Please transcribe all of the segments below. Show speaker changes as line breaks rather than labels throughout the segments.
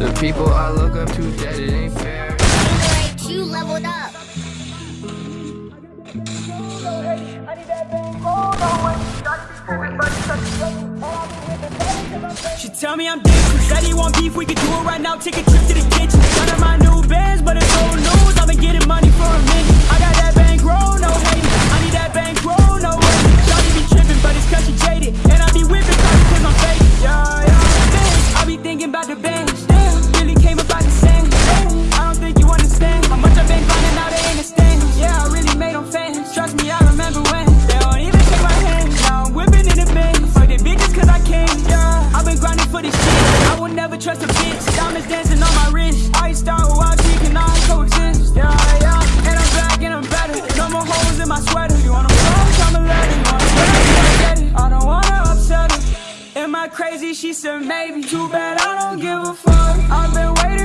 The people I look up to, that it ain't fair.
You leveled up.
She tell me I'm dead, dangerous. Said he want beef, we could do it right now. Take a trust a bitch. Diamonds dancing on my wrist. I start with wild chick and I coexist. Yeah, yeah. And I'm back and I'm better. No more holes in my sweater. You want them clothes? I'm a letter. You want get it? I don't wanna upset her. Am I crazy? She said maybe. Too bad I don't give a fuck. I've been waiting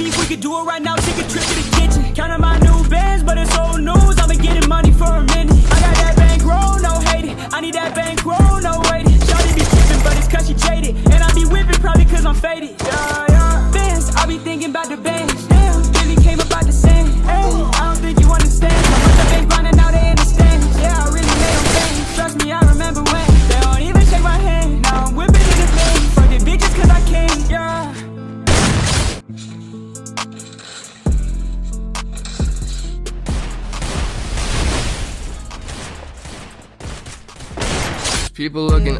beef, we could do it right now, take a trip to the kitchen. Counting my new bands, but it's old news, I've been getting money for a minute. I got that bankroll, no hate it, I need that bankroll, no wait it. Shawty be tripping, but it's cause she jaded. And I be whipping, probably cause I'm faded. Yeah.
People looking